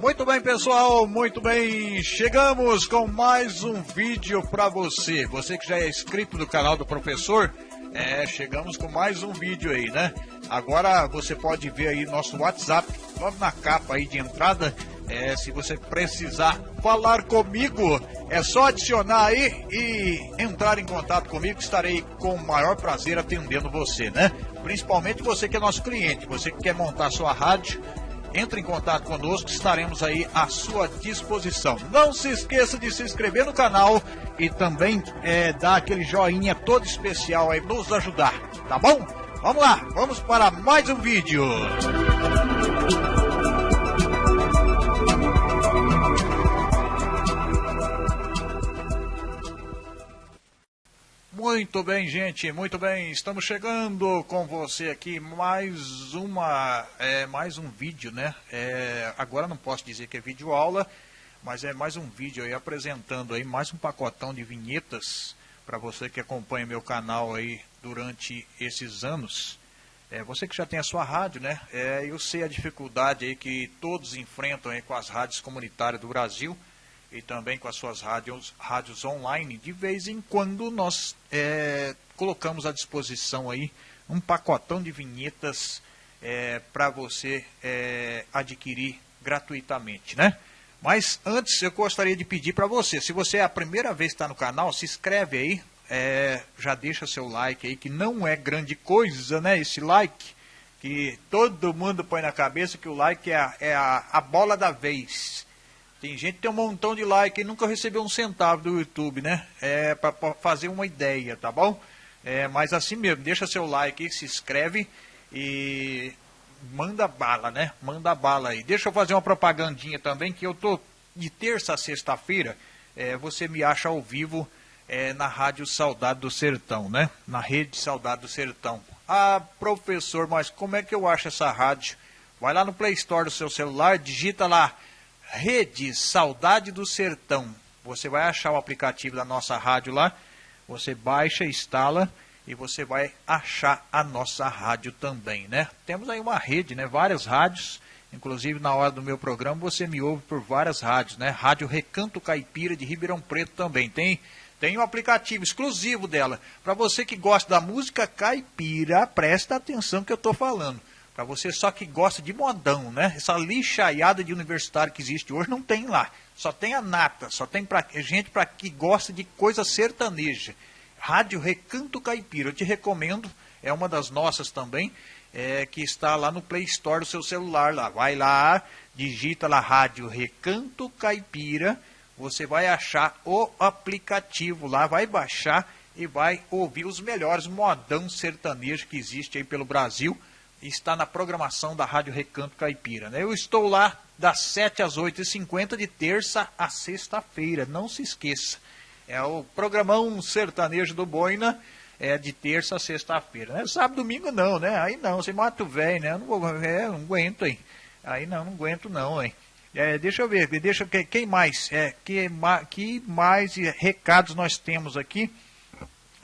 Muito bem, pessoal, muito bem. Chegamos com mais um vídeo para você. Você que já é inscrito no canal do professor, é, chegamos com mais um vídeo aí, né? Agora você pode ver aí nosso WhatsApp, logo na capa aí de entrada. É, se você precisar falar comigo, é só adicionar aí e entrar em contato comigo. Estarei com o maior prazer atendendo você, né? Principalmente você que é nosso cliente, você que quer montar sua rádio entre em contato conosco, estaremos aí à sua disposição. Não se esqueça de se inscrever no canal e também é, dar aquele joinha todo especial aí, nos ajudar, tá bom? Vamos lá, vamos para mais um vídeo. Muito bem, gente, muito bem. Estamos chegando com você aqui mais uma, é, mais um vídeo, né? É, agora não posso dizer que é vídeo aula, mas é mais um vídeo aí apresentando aí mais um pacotão de vinhetas para você que acompanha meu canal aí durante esses anos. É, você que já tem a sua rádio, né? É, eu sei a dificuldade aí que todos enfrentam aí com as rádios comunitárias do Brasil e também com as suas rádios, rádios online, de vez em quando nós é, colocamos à disposição aí um pacotão de vinhetas é, para você é, adquirir gratuitamente, né? Mas antes eu gostaria de pedir para você, se você é a primeira vez que está no canal, se inscreve aí, é, já deixa seu like aí, que não é grande coisa, né? Esse like, que todo mundo põe na cabeça que o like é a, é a, a bola da vez. Tem gente que tem um montão de like e nunca recebeu um centavo do YouTube, né? É para fazer uma ideia, tá bom? É, mas assim mesmo, deixa seu like aí, se inscreve e manda bala, né? Manda bala aí. Deixa eu fazer uma propagandinha também, que eu tô de terça a sexta-feira, é, você me acha ao vivo é, na Rádio Saudade do Sertão, né? Na Rede Saudade do Sertão. Ah, professor, mas como é que eu acho essa rádio? Vai lá no Play Store do seu celular, digita lá Rede Saudade do Sertão. Você vai achar o aplicativo da nossa rádio lá, você baixa, instala e você vai achar a nossa rádio também, né? Temos aí uma rede, né? Várias rádios, inclusive na hora do meu programa você me ouve por várias rádios, né? Rádio Recanto Caipira de Ribeirão Preto também tem. Tem um aplicativo exclusivo dela. Para você que gosta da música caipira, presta atenção que eu estou falando. Para você só que gosta de modão, né? Essa lixaiada de universitário que existe hoje não tem lá. Só tem a nata, só tem pra, gente para que gosta de coisa sertaneja. Rádio Recanto Caipira, eu te recomendo, é uma das nossas também, é, que está lá no Play Store do seu celular lá. Vai lá, digita lá Rádio Recanto Caipira, você vai achar o aplicativo lá, vai baixar e vai ouvir os melhores modão sertanejo que existe aí pelo Brasil está na programação da Rádio Recanto Caipira. Né? Eu estou lá das 7 às 8h50 de terça a sexta-feira, não se esqueça. É o programão sertanejo do Boina, é de terça a sexta-feira. Né? Sábado domingo não, né? Aí não, você mata o velho, né? Eu não, vou, é, não aguento, hein? Aí não, não aguento não, hein? É, deixa eu ver, deixa quem mais? É, que, que mais recados nós temos aqui?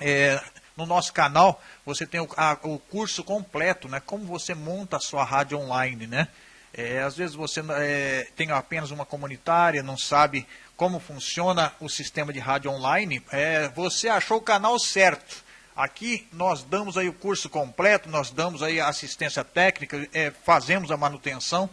É, no nosso canal você tem o, a, o curso completo, né? Como você monta a sua rádio online, né? É, às vezes você é, tem apenas uma comunitária, não sabe como funciona o sistema de rádio online. É, você achou o canal certo. Aqui nós damos aí o curso completo, nós damos aí assistência técnica, é, fazemos a manutenção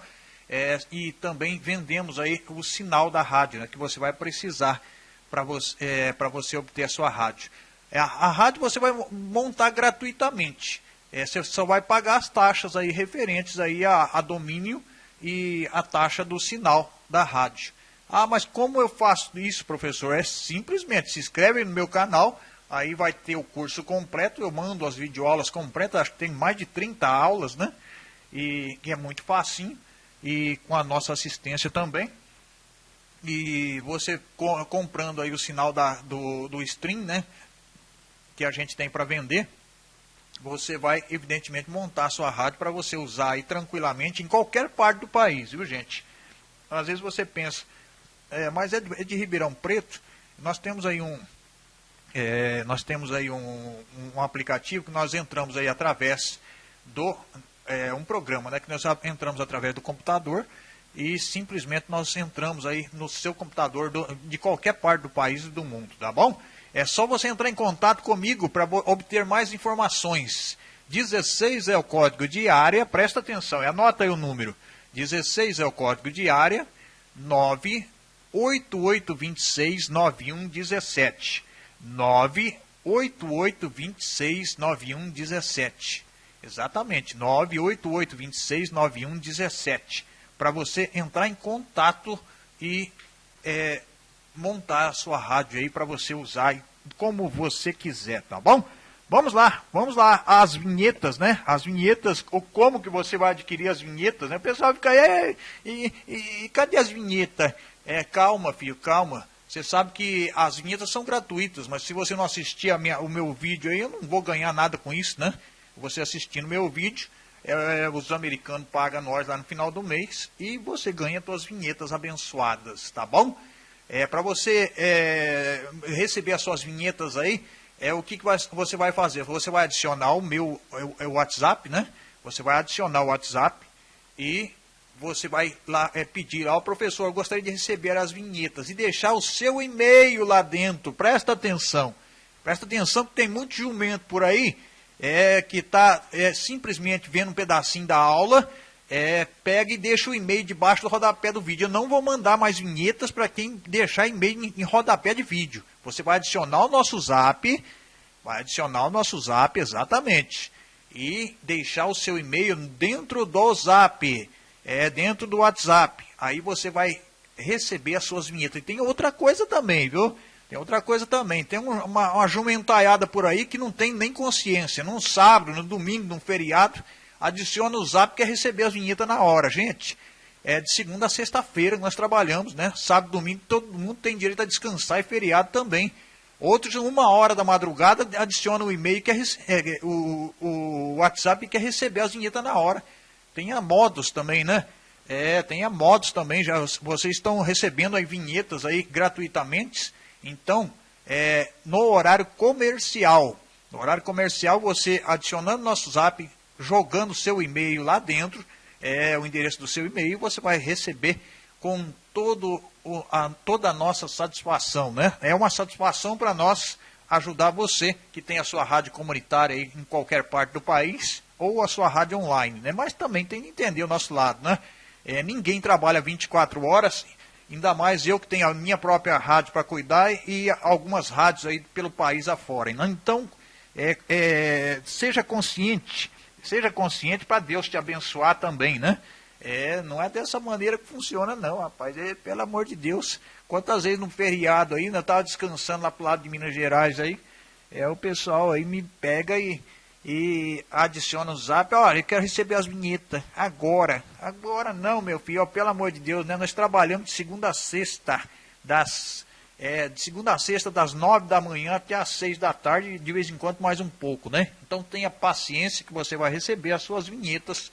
é, e também vendemos aí o sinal da rádio, né, que você vai precisar para você, é, você obter a sua rádio. É, a, a rádio você vai montar gratuitamente. É, você só vai pagar as taxas aí referentes aí a, a domínio e a taxa do sinal da rádio. Ah, mas como eu faço isso, professor? É simplesmente se inscreve no meu canal, aí vai ter o curso completo, eu mando as videoaulas completas, acho que tem mais de 30 aulas, né? E que é muito facinho, e com a nossa assistência também. E você comprando aí o sinal da, do, do stream, né? Que a gente tem para vender, você vai, evidentemente, montar sua rádio para você usar aí tranquilamente em qualquer parte do país, viu, gente? Às vezes você pensa, é, mas é de, é de, Ribeirão Preto, nós temos aí um, é, nós temos aí um, um, aplicativo que nós entramos aí através do é, um programa, né? Que nós entramos através do computador e simplesmente nós entramos aí no seu computador do, de qualquer parte do país e do mundo, tá bom? É só você entrar em contato comigo para obter mais informações. 16 é o código de área, presta atenção, anota aí o número. 16 é o código de área, 988269117. 988269117. Exatamente, 988269117 para você entrar em contato e é, montar a sua rádio aí para você usar como você quiser, tá bom? Vamos lá, vamos lá, as vinhetas, né? As vinhetas, ou como que você vai adquirir as vinhetas, né? O pessoal fica aí, e, e, e cadê as vinhetas? É, calma, filho, calma. Você sabe que as vinhetas são gratuitas, mas se você não assistir minha, o meu vídeo aí, eu não vou ganhar nada com isso, né? Você assistindo meu vídeo, é, é, os americanos pagam nós lá no final do mês e você ganha suas vinhetas abençoadas, tá bom? É, Para você é, receber as suas vinhetas aí, é o que, que vai, você vai fazer? Você vai adicionar o meu o, o WhatsApp, né? Você vai adicionar o WhatsApp e você vai lá é, pedir ao professor, gostaria de receber as vinhetas e deixar o seu e-mail lá dentro. Presta atenção. Presta atenção que tem muito jumento por aí é, que está é, simplesmente vendo um pedacinho da aula, é, pega e deixa o e-mail debaixo do rodapé do vídeo. Eu não vou mandar mais vinhetas para quem deixar e-mail em, em rodapé de vídeo. Você vai adicionar o nosso zap, vai adicionar o nosso zap, exatamente, e deixar o seu e-mail dentro do zap, é, dentro do WhatsApp. Aí você vai receber as suas vinhetas. E tem outra coisa também, viu? Tem outra coisa também, tem uma, uma jumentaiada por aí que não tem nem consciência. Num sábado, no domingo, num feriado, adiciona o zap que receber as vinhetas na hora. Gente, é de segunda a sexta-feira que nós trabalhamos, né? Sábado, domingo, todo mundo tem direito a descansar e feriado também. Outros, uma hora da madrugada, adiciona o e-mail, que é, é, o, o WhatsApp e quer receber as vinhetas na hora. Tem a modos também, né? É, tem a modos também, já vocês estão recebendo as vinhetas aí gratuitamente. Então, é, no horário comercial, no horário comercial, você adicionando nosso zap, jogando seu e-mail lá dentro, é, o endereço do seu e-mail, você vai receber com todo a, toda a nossa satisfação. Né? É uma satisfação para nós ajudar você que tem a sua rádio comunitária em qualquer parte do país ou a sua rádio online. Né? Mas também tem que entender o nosso lado. Né? É, ninguém trabalha 24 horas Ainda mais eu que tenho a minha própria rádio para cuidar e algumas rádios aí pelo país afora. Então, é, é, seja consciente, seja consciente para Deus te abençoar também, né? É, não é dessa maneira que funciona não, rapaz. É, pelo amor de Deus. Quantas vezes no feriado aí, eu estava descansando lá pro lado de Minas Gerais aí, é, o pessoal aí me pega e e adiciona o zap, olha, eu quero receber as vinhetas agora. Agora não, meu filho, ó, pelo amor de Deus, né? Nós trabalhamos de segunda a sexta, das, é, de segunda a sexta, das nove da manhã até as seis da tarde, de vez em quando mais um pouco, né? Então tenha paciência que você vai receber as suas vinhetas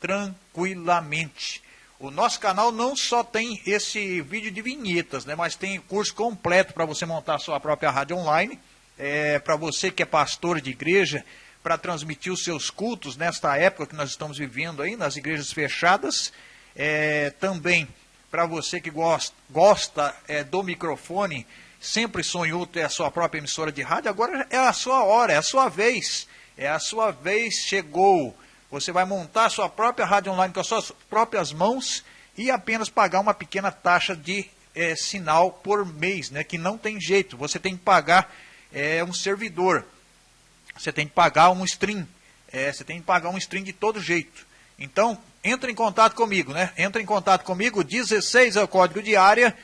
tranquilamente. O nosso canal não só tem esse vídeo de vinhetas, né? Mas tem curso completo para você montar a sua própria rádio online. É, para você que é pastor de igreja, para transmitir os seus cultos nesta época que nós estamos vivendo aí, nas igrejas fechadas. É, também para você que gosta, gosta é, do microfone, sempre sonhou ter a sua própria emissora de rádio, agora é a sua hora, é a sua vez. É a sua vez, chegou. Você vai montar a sua própria rádio online com as suas próprias mãos e apenas pagar uma pequena taxa de é, sinal por mês, né, que não tem jeito. Você tem que pagar é, um servidor você tem que pagar um stream. É, você tem que pagar um stream de todo jeito. Então, entra em contato comigo, né? Entra em contato comigo, 16 é o código de área,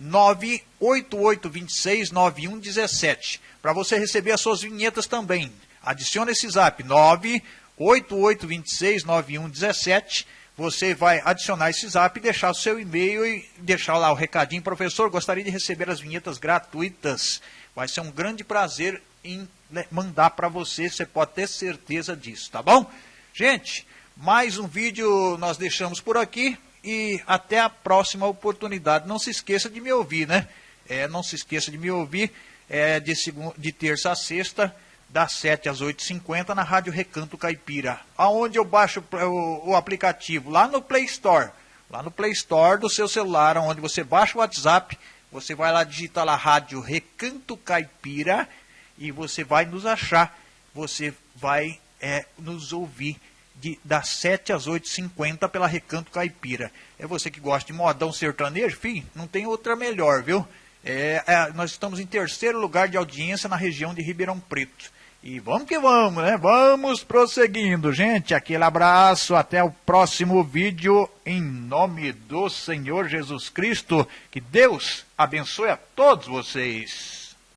988269117. Para você receber as suas vinhetas também. Adicione esse zap, 988269117. Você vai adicionar esse zap, deixar o seu e-mail e deixar lá o recadinho. Professor, gostaria de receber as vinhetas gratuitas. Vai ser um grande prazer em né, mandar para você, você pode ter certeza disso, tá bom? Gente, mais um vídeo nós deixamos por aqui e até a próxima oportunidade. Não se esqueça de me ouvir, né? É, não se esqueça de me ouvir é, de, segunda, de terça a sexta, das 7 às 8h50 na Rádio Recanto Caipira. Aonde eu baixo o, o, aplicativo? Lá no Play Store. Lá no Play Store do seu celular, onde você baixa o WhatsApp, você vai lá digitar lá Rádio Recanto Caipira e você vai nos achar. Você vai é, nos ouvir de, das 7 às 8h50 pela Recanto Caipira. É você que gosta de modão sertanejo? Fim, não tem outra melhor, viu? É, é, nós estamos em terceiro lugar de audiência na região de Ribeirão Preto. E vamos que vamos, né? Vamos prosseguindo, gente. Aquele abraço, até o próximo vídeo, em nome do Senhor Jesus Cristo. Que Deus abençoe a todos vocês.